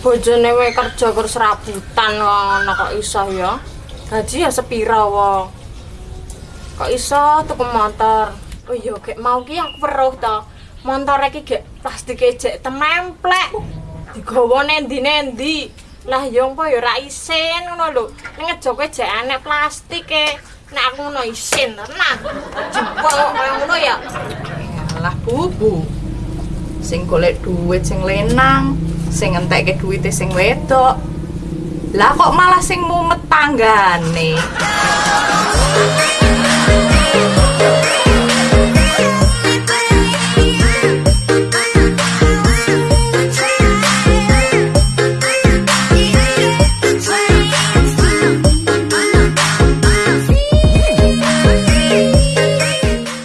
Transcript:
bojone wae kerja kur serabutan ngono kok iso ya. Gaji ya sepira wong. Kok iso tuku motor? Oh iya, gek mau ki aku weruh to. Motor iki gek plastike jek tememplek. Digawa nendi-nendi. Lah yo apa ya ora isin ngono lho. Ning ngejoke jek enek plastike. Nek aku ngono isin tenan. Jebol kok kaya ngono ya. Alah bubu. Sing golek duit sing lenang, sing entekke duwite sing wedok. Lah kok malah sing mumet tanggane.